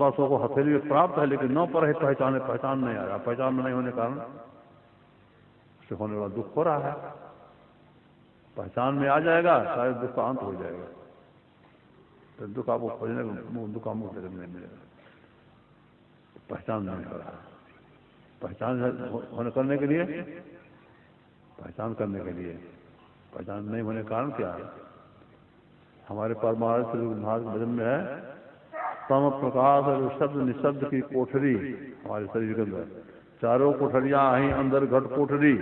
सो को हथेली में प्राप्त है, लेकिन न पर है पहचाने, पहचान नहीं आ रहा पहचान नहीं होने कारण उससे होने वाला दुख हो रहा है। पहचान में आ जाएगा, शायद दुख का अंत हो जाएगा। तो दुख आपको खोजने दुख का मुख नहीं मिलेगा। पहचान नहीं हो रहा पहचान होने करने के लिए? पहचान करने के लिए। पहचान नहीं होने कारण क्या? है हमारे परमार्थ महाराज भजन में है सम प्रकाश और शब्द निशब्द की कोठरी हमारे शरीर के अंदर। चारों कोठरियाँ आई, अंदर घट कोठरी।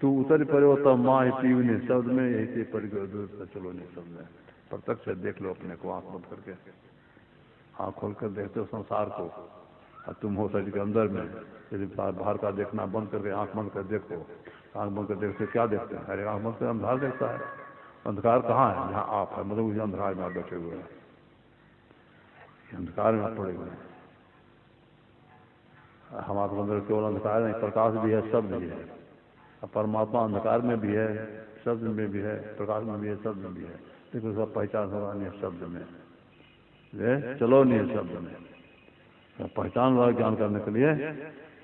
तू उतर पड़े तब माँ ही पीव निशब्द में यही से पड़ गए चलो निशब्द में। प्रत्यक्ष देख लो अपने को आँख बंद करके। आँख खोल कर देखते हो संसार को। और तुम हो शरीर के अंदर में। यदि बाहर का देखना बंद करके आँख बंद कर देखो, आँख बंद कर देखते क्या देखते हैं? अरे आँख बंद कर, अंधार देखता है। अंधकार कहाँ है? जहाँ आप है मतलब उसी अंधकार में आप बैठे हुए हैं। अंधकार में पड़े हुए हैं। हमारे अंदर केवल अंधकार नहीं प्रकाश भी है, शब्द भी है। परमात्मा अंधकार में भी है, शब्द में भी है, प्रकाश में भी है, शब्द में भी है। लेकिन उसका पहचान हो रहा नहीं है शब्द में। ये चलो नहीं है शब्द में। तो पहचान वाला ज्ञान करने के लिए।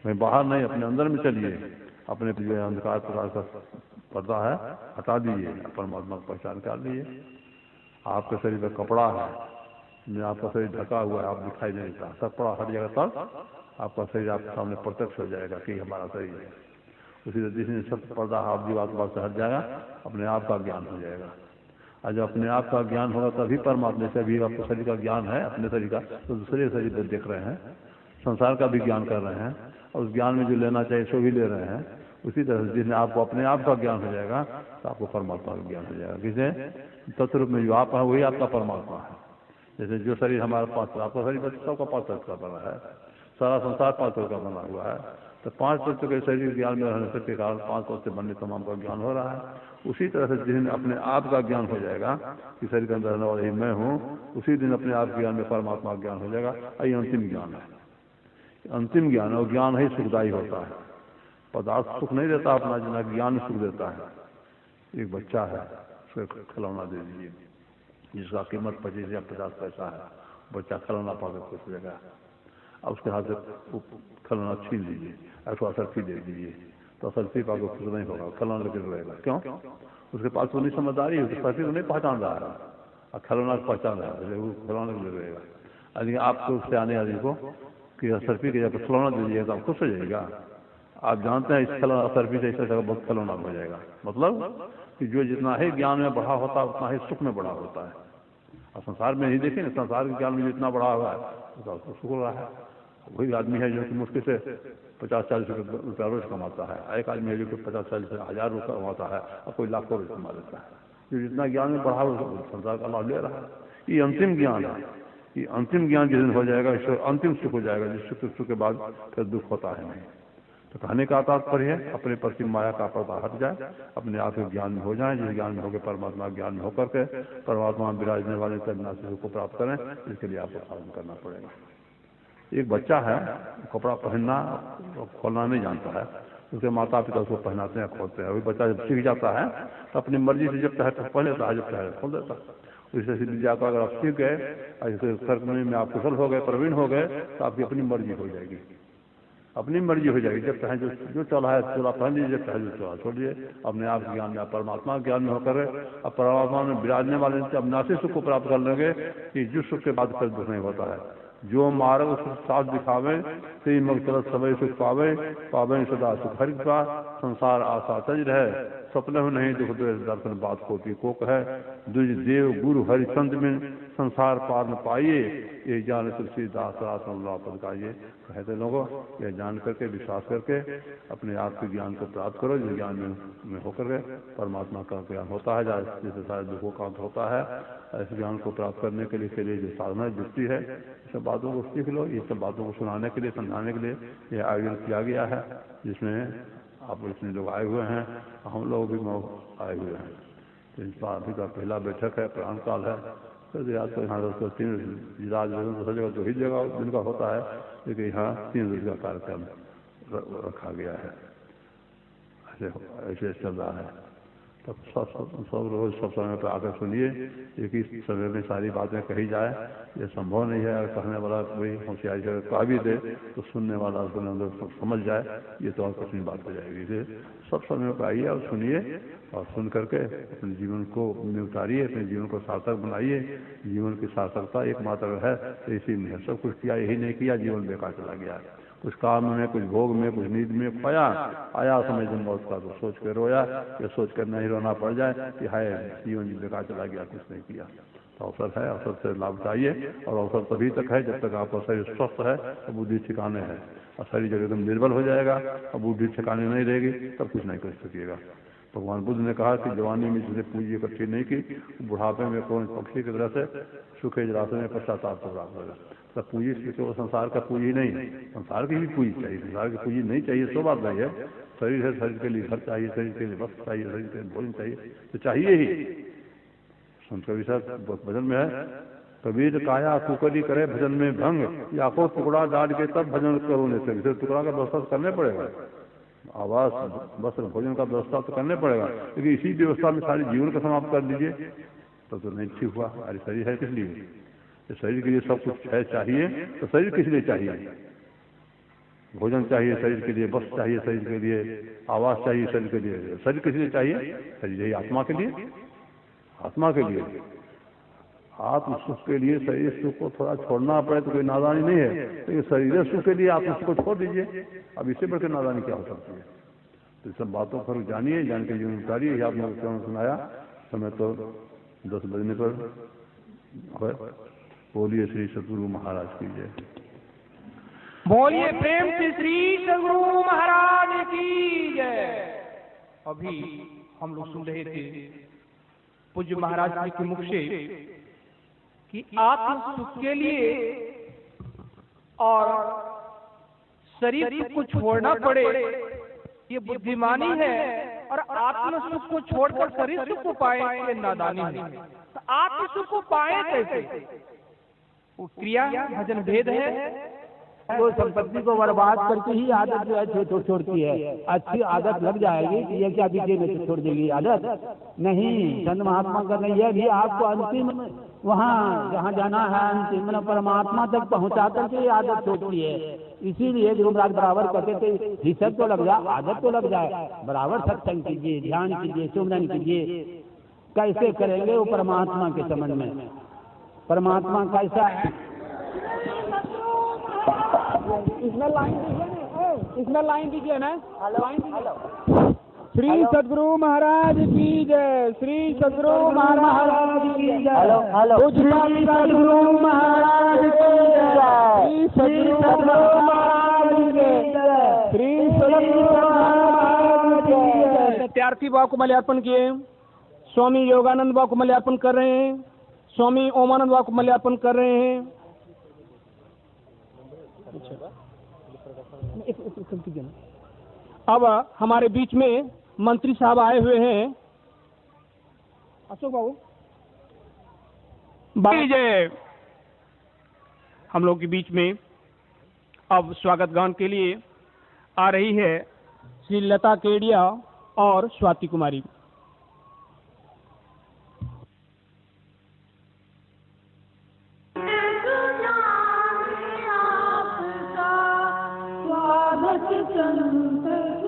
मैं बाहर नहीं, अपने अंदर में चलिए। अपने जो अंधकार प्रकार का पर्दा है, हटा दीजिए। परमात्मा को पहचान कर लीजिए। आपके शरीर में कपड़ा है आपका शरीर ढका हुआ है, आप दिखाई नहीं देता। सब पड़ा हट जाएगा तब आपका शरीर आपके सामने प्रत्यक्ष हो जाएगा कि हमारा शरीर है। उसी तरह जिसने सब पर्दा आप जीव आत्मा से हट जाएगा, अपने आप का ज्ञान हो जाएगा। और जब अपने आप का ज्ञान होगा, तभी परमात्मा से अभी आपको शरीर का ज्ञान है, अपने शरीर का तो दूसरे शरीर पर देख रहे हैं, संसार का भी ज्ञान कर रहे हैं, और उस ज्ञान में जो लेना चाहिए, सो भी ले रहे हैं। उसी तरह से जिसने आपको अपने आप का ज्ञान हो जाएगा तो आपको परमात्मा का ज्ञान हो जाएगा। किसे तत्व में जो आप है, वही आपका परमात्मा है। जैसे जो शरीर हमारा पाँच आपका शरीर सबका पाँच तत्व का बना है, सारा संसार पाँच तत्व का बना हुआ है। तो पाँच तत्व के शरीर ज्ञान में रहने के कारण पाँच तत्व से बनने तमाम का ज्ञान हो रहा है। उसी तरह से जिस दिन अपने आप का ज्ञान हो जाएगा, कि शरीर के अंदर रहने वाले मैं हूँ, उसी दिन अपने आप ज्ञान में परमात्मा ज्ञान हो जाएगा। यही अंतिम ज्ञान है। अंतिम ज्ञान और ज्ञान ही सुखदायी होता है। पदार्थ सुख नहीं देता अपना, जितना ज्ञान सुख देता है। एक बच्चा है उसको खिलौना दे दीजिए। जिसका कीमत पच्चीस या पचास पैसा है, बच्चा खिलौना पाकर खुश हो जाएगा अब उसके हाथ से खिलौना छीन लीजिए, उसको असरफी दे दीजिए तो असरफी पाकर खुश नहीं होगा, खिलौना लेकर रहेगा। क्यों? उसके पास तो नहीं समझदारी है असरफी को नहीं पहचान रहा है। और खिलौना को पहचान रहा है वो खिलौना को ले रहेगा। लेकिन आपको उससे आने आदमी को कि असरफी के जाकर खिलौना दे दीजिएगा तो आप खुश हो जाएगा आप जानते हैं इस खिलौना असरफी से ऐसा जगह बहुत खिलौना हो जाएगा। मतलब कि जो जितना ही ज्ञान में बढ़ा होता है उतना ही सुख में बढ़ा होता है। और संसार में नहीं देखें संसार के ज्ञान में जितना बढ़ा हुआ है, उसका सुख हो रहा है। वही आदमी है जो कि मुश्किल से पचास चालीस रुपया रोज कमाता है। एक आदमी है जो कि पचास चालीस हज़ार रुपये कमाता है और कोई लाखों रुपये कमा लेता है। जो जितना ज्ञान में बढ़ा हुआ संसार का लाभ ले रहा है। ये अंतिम ज्ञान है। ये अंतिम ज्ञान जिस दिन हो जाएगा अंतिम सुख हो जाएगा, जिस सुख के बाद फिर दुख होता है नहीं। तो कहने का तात्पर्य है, अपने प्रति माया का पर्दा हट जाए, अपने आप के ज्ञान में हो जाए, जिस ज्ञान में होकर परमात्मा ज्ञान में होकर के परमात्मा विराजने वाले तब को प्राप्त करें, इसके लिए आपको साधन करना पड़ेगा। एक बच्चा है, कपड़ा पहनना खोलना नहीं जानता है, उसके माता पिता उसको पहनाते हैं, खोलते हैं। वही बच्चा जब सीख जाता है तो अपनी मर्ज़ी से जब चाहे तो पहन लेता है, जब चाहे खोल देता है। इससे सीधी जाकर अगर आप सीख गए, ऐसे सरकनी में आप कुशल हो गए, प्रवीण हो गए तो आपकी अपनी मर्ज़ी हो जाएगी। अपनी मर्ज़ी हो जाएगी। जब चाहे जो जो चला है, चोला पहन लीजिए जब चाहे जो चोला, छोड़िए। अपने आप ज्ञान में परमात्मा ज्ञान में होकर अब परमात्मा में विराजने वाले से अब नासी सुख को प्राप्त कर लेंगे कि जिस सुख के बाद फिर दुख नहीं होता है। जो मार्ग साथ दिखावे ते मग चल समय सुख पावे पावे सदा सुख। हर का संसार आशा तज रहे। सपने में नहीं दुख दर्शन बात होती को कहे दुज देव गुरु हरिचंद में संसार पार न पाइए। ये जान तुलसीदास पद का ये कहते लोगों ये जान करके विश्वास करके अपने आप के ज्ञान को प्राप्त करो जिस ज्ञान में, में होकर के परमात्मा का ज्ञान होता है जैसे सारे दुखों का अंत होता है ऐसे ज्ञान को प्राप्त करने के लिए के लिए जो साधना जुटती है सब बातों को सीख लो। ये सब बातों को सुनाने के लिए समझाने के लिए ये आयोजन किया गया है जिसमें आप इसमें लोग आए हुए हैं, हम लोग भी आए हुए हैं। तो इस अभी का पहला बैठक है, प्राण काल है। तो आज तो यहाँ दोस्तों तीन दूसरी जगह, दो ही जगह जिनका होता है, लेकिन यहाँ तीन रोज का कार्यक्रम रखा गया है। ऐसे ऐसे चल रहा है। तब सब सब सब रोज सब समय पर आकर सुनिए एक ही समय में सारी बातें कही जाए। ये संभव नहीं है। अगर कहने वाला कोई होशियारी से कह भी दे तो सुनने वाला उसको अंदर समझ जाए। ये तो और कठिन बात हो जाएगी। इसे सब समय पर आइए और सुनिए और सुन करके अपने जीवन को में उतारिए अपने जीवन को सार्थक बनाइए। जीवन की सार्थकता एकमात्र है। तो इसी में सब कुछ किया, यही नहीं किया, जीवन बेकार चला गया। कुछ काम में, कुछ भोग में, कुछ नींद में खोया आया समय जब मौत का तो सोच कर रोया, या सोच कर नहीं रोना पड़ जाए कि हाय, जीवन जी बेकार चला गया, कुछ नहीं किया। तो अवसर है, अवसर से लाभ उठाइए और अवसर तभी तक है जब तक आपका शरीर स्वस्थ है और बुद्धि ठिकाने है। और शरीर जब एकदम निर्बल हो जाएगा और बुद्धि ठिकाने नहीं रहेगी, तब कुछ नहीं कर सकिएगा। भगवान बुद्ध ने कहा कि जवानी में जिसने पूंजी इकट्ठी नहीं की, बुढ़ापे में कौन पक्षी की तरह से, सूखे जलाशय में पश्चाताप को प्राप्त होगा। तो पूंजी केवल संसार का पूंजी नहीं संसार की भी पूंजी चाहिए, संसार की पूंजी नहीं चाहिए सो बात नहीं है। शरीर है, शरीर के लिए घर चाहिए, शरीर के लिए वस्त्र चाहिए, शरीर के लिए भोजन चाहिए तो चाहिए ही। कवि सर भजन में है, कबीर काया कुकरी करे भजन में भंग या को टुकड़ा डाल के तब भजन करो नहीं टुकड़ा का व्यवस्था करने पड़ेगा। आवास, वस्त्र, भोजन का व्यवस्था तो करने पड़ेगा। लेकिन इसी व्यवस्था में सारे जीवन का समाप्त कर दीजिए तो तो नहीं ठीक हुआ अरे शरीर है किस लिए? तो शरीर के लिए सब कुछ है, चाहिए तो शरीर किस लिए चाहिए? भोजन चाहिए शरीर के लिए वस्त्र चाहिए शरीर के लिए आवास चाहिए शरीर के लिए। शरीर किस लिए चाहिए? शरीर यही आत्मा के लिए। आत्मा के लिए। आत्म सुख के लिए शरीर सुख को थोड़ा छोड़ना पड़े तो कोई नादानी नहीं है, लेकिन शरीर सुख के लिए आप उसको छोड़ दीजिए। अब इससे बढ़कर नादानी क्या हो सकती है? तो सब बातों पर जानिए, जान के जीवन आपने सुनाया। समय तो दस बजने पर बोलिए श्री सतगुरु महाराज की जय। बोलिए प्रेम से श्री सदगुरु महाराज की जय। अभी हम लोग सुन रहे थे पूज्य महाराज जी के मुख से कि आत्म सुख के लिए और शरीर को छोड़ना पड़े, ये बुद्धिमानी है और आत्म सुख को छोड़कर शरीर सुख को पाए, ये नादानी है। तो आत्म सुख को पाए कैसे? वो क्रिया, भजन भेद है। वो संपत्ति को बर्बाद करके ही आदत जो है छो- छोड़ती है। अच्छी आदत लग जाएगी कि ये क्या बीजे में छोड़ देगी आदत? नहीं संत महात्मा का नहीं है। भी आपको अंतिम वहाँ, जहाँ जाना है, अंतिम परमात्मा तक पहुँचा करके ये आदत छोड़ती है। इसीलिए गुरु महाराज बराबर कहते थे हिस्सत तो लग जाए आदत तो लग जाए। बराबर सत्संग कीजिए, ध्यान कीजिए सुमरन कीजिए। कैसे करेंगे वो परमात्मा के संबंध में? परमात्मा कैसा है। इसमें लाइन दीजिए ना। इसमें लाइन दीजिए ना। लाइन दीजिए। श्री सदगुरु महाराज की जय। श्री सदगुरु महाराज की जय। Hello, hello. श्री सदगुरु महाराज की जय। श्री सदगुरु महाराज की जय। श्री सदगुरु महाराज की जय। सत्यार्थी भाव को मल्यार्पण किए। स्वामी योगानंद भाव को मल्यार्पण कर रहे हैं। स्वामी ओमानंद भाव को मल्यार्पण कर रहे हैं। अब हमारे बीच में मंत्री साहब आए हुए हैं। अशोक बाबू। बाबू। जय। हम लोग के बीच में अब स्वागत गान के लिए आ रही है श्री लता केडिया और स्वाति कुमारी। संत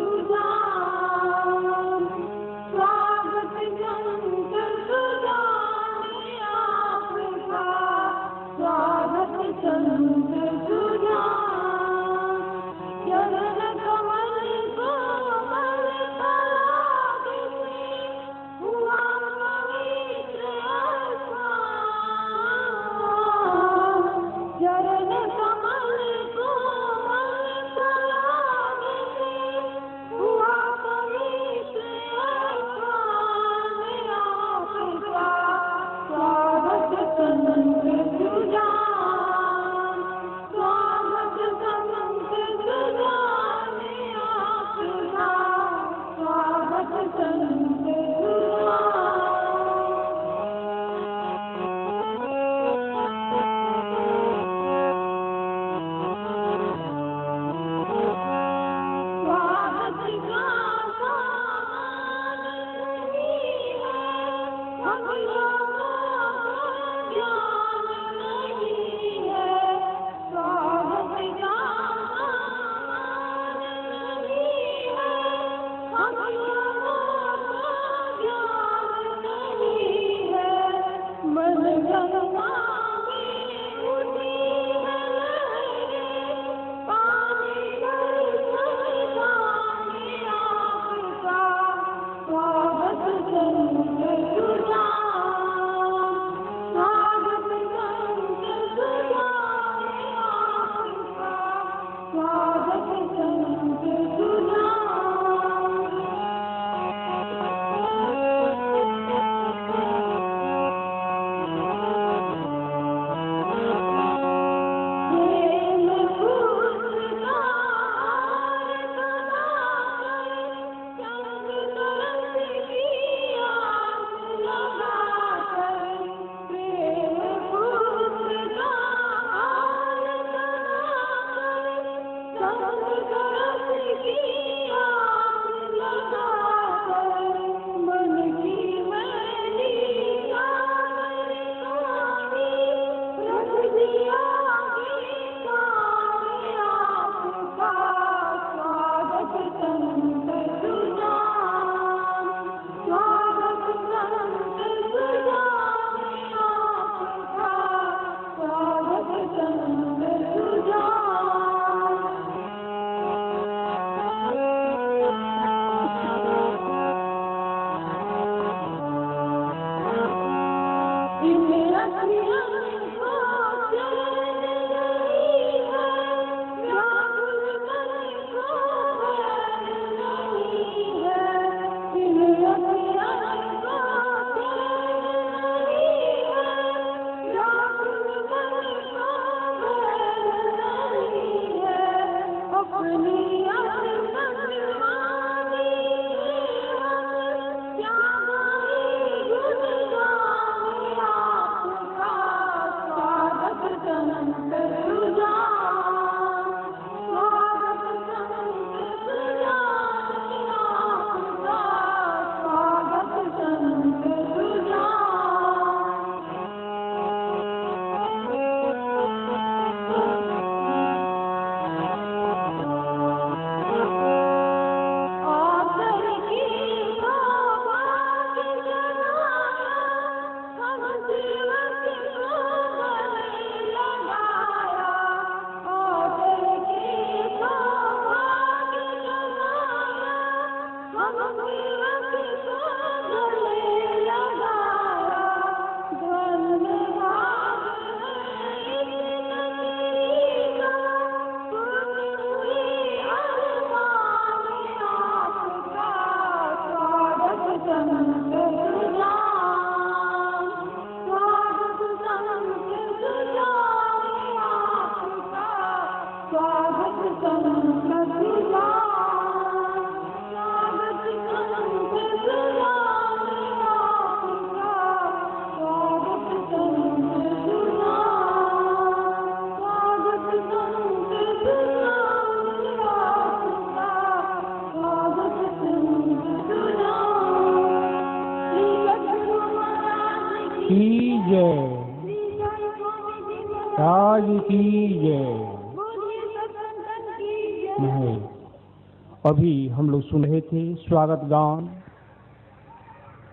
अभी हम लोग सुन रहे थे स्वागत गान।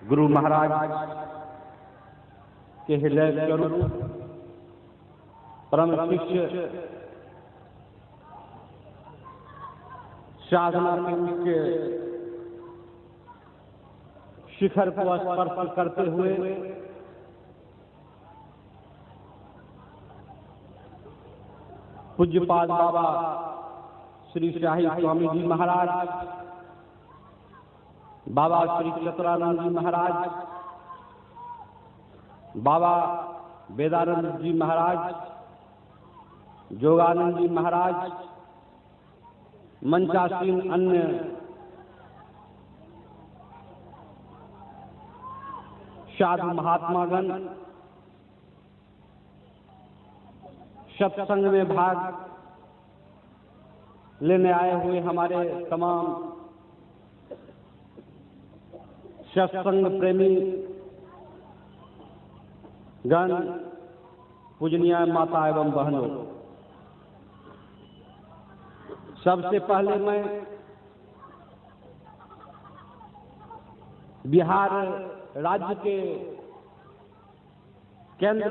गुरु महाराज के हृदय परम शिष्य साधना के शिखर को स्पर्श करते हुए पूज्यपाद बाबा श्री शाही स्वामी जी महाराज, बाबा श्री चतुरानंद जी महाराज, बाबा वेदानंद जी महाराज, जोगानंद जी महाराज, मंचासीन अन्य साधु महात्मागण, सत्संग में भाग लेने आए हुए हमारे तमाम सत्संग प्रेमी गण, पूजनीय माता एवं बहनों, सबसे पहले मैं बिहार राज्य के केंद्र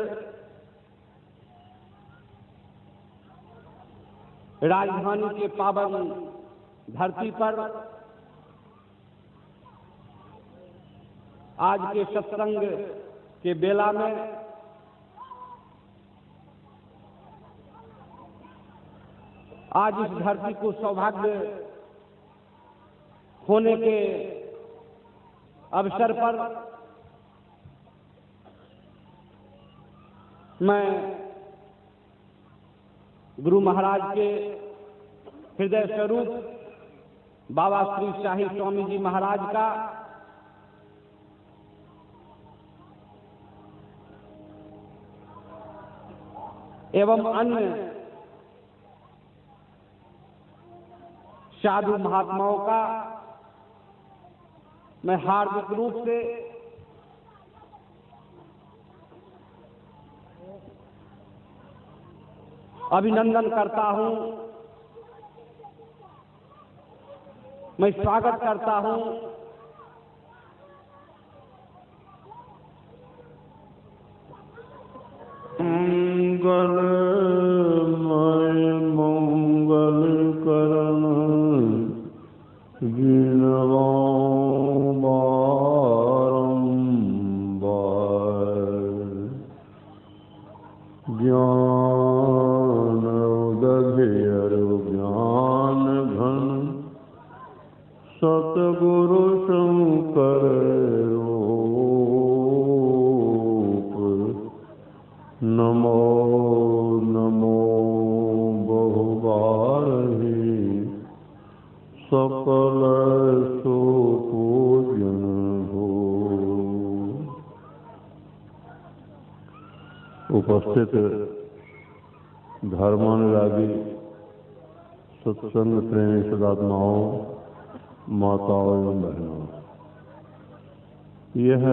राजधानी के पावन धरती पर आज के सत्संग के बेला में आज इस धरती को सौभाग्य होने के अवसर पर मैं गुरु महाराज के हृदय स्वरूप बाबा श्री शाही स्वामी जी महाराज का एवं अन्य साधु महात्माओं का मैं हार्दिक रूप से अभिनंदन करता हूँ। मैं स्वागत करता हूँ। सतगुरु शंकर रूप। नमो नमो बहुबारही सकल सुपूजन हो। उपस्थित धर्मानुरागी सत्संग प्रेमी सदात्माओं माताओं एवं बहनों। यह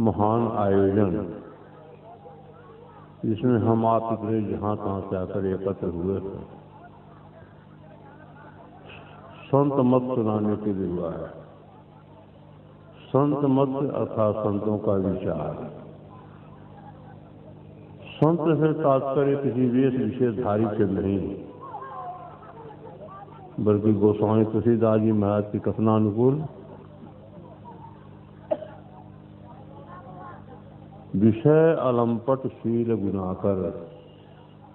महान आयोजन, जिसमें हम आप इतने जहाँ तहां से आकर एकत्र हुए थे संत मत सुनाने के लिए हुआ है। संत मत अर्थात संतों का विचार। संत से तात्पर्य किसी वेश विशेषधारी से नहीं। बल्कि गोस्वामी तुलसीदास जी महाराज की कथनानुकूल विषय अलंपट शील गुनाकर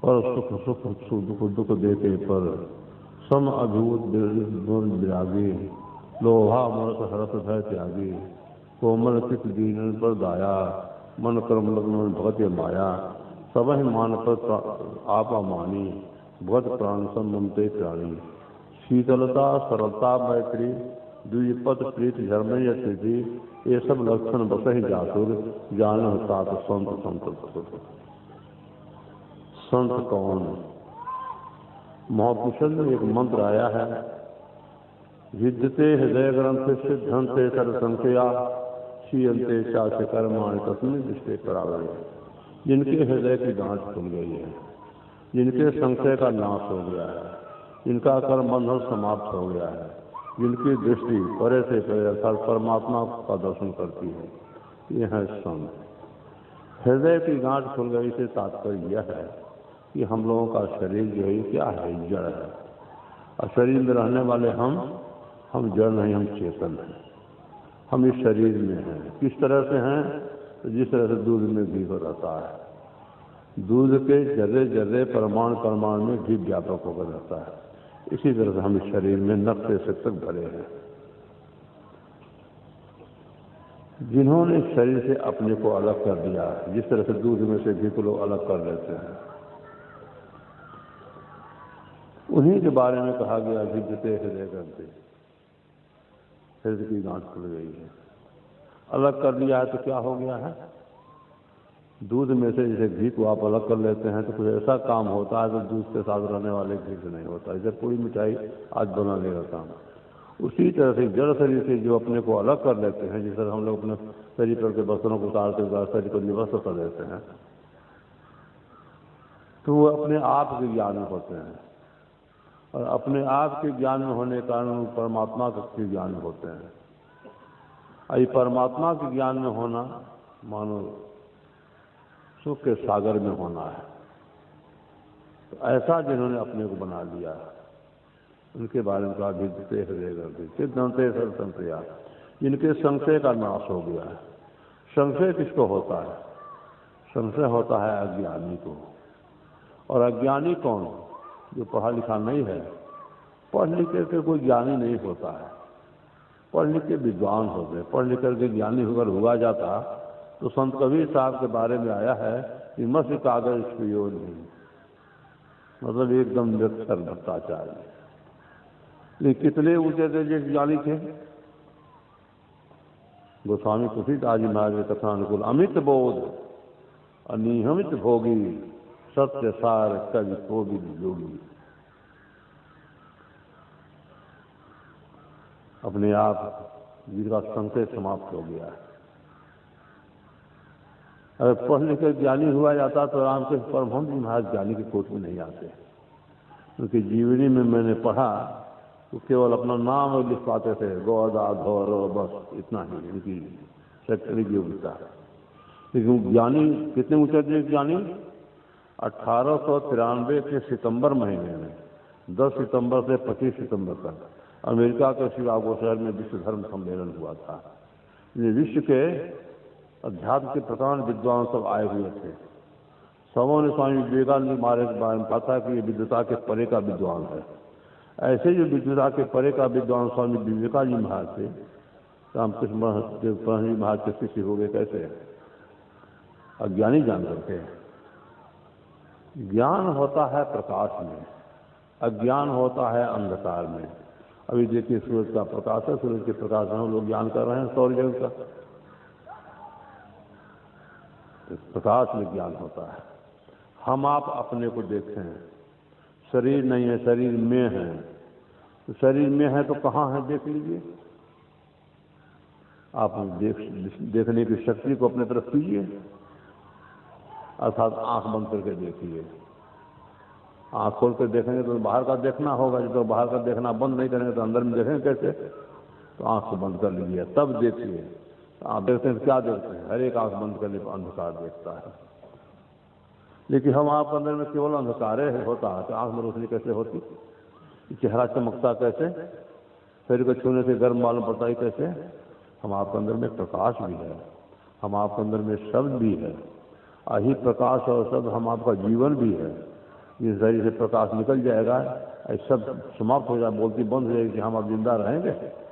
पर सुख सुख दुख दुख देते पर, सम अभूत विरागे लोहा मरत हरत भय त्यागे, कोमल चित दीन पर दाया, मन कर्म लग्न भगत माया सब मान पर आपा मानी भगत प्राण सम ममते प्राणी। शीतलता, सरलता, मैत्री, द्विपद, प्रीत धर्म यथि ये सब लक्षण बस ही जातुर जान सात, संत संत संत कौन? महापुरुषन में एक मंत्र आया है। विद्यते हृदय ग्रंथ सिद्धंते संख्या शीयंते चाच कर्माण तस्मिन दृष्टि करावे जिनके हृदय की गांठ खुल गई है, जिनके संशय का नाश हो गया है। जिनका कर्म बंधन समाप्त हो गया है, जिनकी दृष्टि परे से परे अर्थात परमात्मा का दर्शन करती है यह है संत हृदय की गांठ खुल गई से तात्पर्य यह है कि हम लोगों का शरीर जो है क्या है? जड़ है। और शरीर में रहने वाले हम हम जड़ नहीं, हम चेतन हैं। हम इस शरीर में हैं। किस तरह से हैं? तो जिस तरह से दूध में घी हो रहता है। दूध के जर्रे जर्रे परमाणु परमाणु में घी व्यापक होकर रहता है। इसी तरह से हम शरीर में नक्शे से तक भरे हैं। जिन्होंने शरीर से अपने को अलग कर दिया, जिस तरह से दूध में से घी को लोग अलग कर लेते हैं। उन्हीं के बारे में कहा गया विद्यते हृदय करते हृदय की गांठ खुल गई है। अलग कर दिया है तो क्या हो गया है? दूध में से जैसे घी को आप अलग कर लेते हैं तो कुछ ऐसा काम होता है तो दूध के साथ रहने वाले घी से नहीं होता। जैसे पूरी मिठाई आज बनाने का काम। उसी तरह से जड़ शरीर से जो अपने को अलग कर लेते हैं, जिस तरह हम लोग अपने शरीर पर के बर्तनों को उतारते हुए शरीर को निवस्त कर देते हैं तो वो अपने आप के ज्ञान में होते हैं। और अपने आप के ज्ञान में होने के कारण परमात्मा के ज्ञान में होते हैं। और ये परमात्मा के ज्ञान में होना, मानो सुख के सागर में होना है। तो ऐसा जिन्होंने अपने को बना लिया है, उनके बारे में कहा विद्यते हृदय करते सिद्धंते सरतंत्रया जिनके संशय का नाश हो गया है। संशय किसको होता है? संशय होता है अज्ञानी को। और अज्ञानी कौन? जो पढ़ा लिखा नहीं है। पढ़ लिख करके कोई ज्ञानी नहीं होता है। पढ़ लिख के विद्वान हो गए। पढ़ लिख करके ज्ञानी होकर हुआ जाता। तो संत कबीर साहब के बारे में आया है कि मस्त कागज़ पियो नहीं। मतलब एकदम निरक्षर भ्रष्टाचार्य लेकिन कितने ऊँचे जिस ज्ञानी थे गोस्वामी तुलसीदास जी महाराज के कथा अनुकूल अमित बोध, अनियमित भोगी, सत्य सार कवि कोविद योगी अपने आप जिनका संकेत समाप्त हो गया है। अगर पढ़ लिख कर ज्ञानी हुआ जाता तो रामकृष्ण परमहंस जी महाराज ज्ञानी के कोट में नहीं आते। क्योंकि जीवनी में मैंने पढ़ा तो केवल अपना नाम लिख पाते थे गौदा घौर बस, इतना ही, इनकी शैक्षणिक योग्यता। लेकिन ज्ञानी, कितने ऊँचे थे ज्ञानी? अठारह सौ तिरानवे के सितंबर महीने में 10 सितंबर से 25 सितंबर तक, अमेरिका के शिकागो शहर में विश्व धर्म सम्मेलन हुआ था। विश्व के अध्यात्म के प्रधान विद्वान सब आए हुए थे। सबों ने स्वामी विवेकानंद महाराज के बारे में था कि ये विद्वता के परे का विद्वान है। ऐसे जो विद्वता के परे का विद्वान स्वामी विवेकानंद महाराज थे, रामकृष्ण जी महाराज के शिष्य हो गए कैसे? अज्ञानी जान करके ज्ञान होता है प्रकाश में, अज्ञान होता है अंधकार में। अभी देखिए सूरज का प्रकाश है, सूरज के प्रकाश में हम लोग ज्ञान कर रहे हैं सौर जगत का। इस प्रकाश में ज्ञान होता है। हम आप अपने को देखते हैं शरीर नहीं है, शरीर में है। तो शरीर में है तो कहाँ है, देख लीजिए। आप देख, देखने की शक्ति को अपने तरफ़ कीजिए। अर्थात आँख बंद करके देखिए। आँख खोल कर देखेंगे तो बाहर का देखना होगा। जब तो बाहर का देखना बंद नहीं करेंगे तो अंदर में देखेंगे कैसे? तो आँख को बंद कर लीजिए। तब देखिए। आप देखते हैं, क्या देखते हैं? हर एक आँख बंद करने पर अंधकार देखता है। लेकिन हम आप अंदर में केवल अंधकार है, होता है। तो आँख में रोशनी कैसे होती? चेहरा चमकता कैसे? शरीर को छूने से गर्म मालूम पड़ता है कैसे? हम आपके अंदर में प्रकाश भी है। हम आपके अंदर में शब्द भी है। आही प्रकाश और शब्द हम आपका जीवन भी है। जिस शरीर से प्रकाश निकल जाएगा ऐसा समाप्त हो जाए, बोलती बंद हो जाएगी कि हम आप ज़िंदा रहेंगे।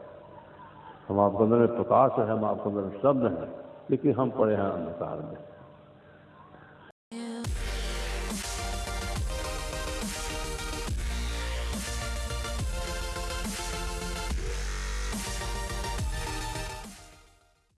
हम आपके अंदर में प्रकाश है, हम आपके अंदर में शब्द हैं, लेकिन हम पड़े हैं अंधकार में।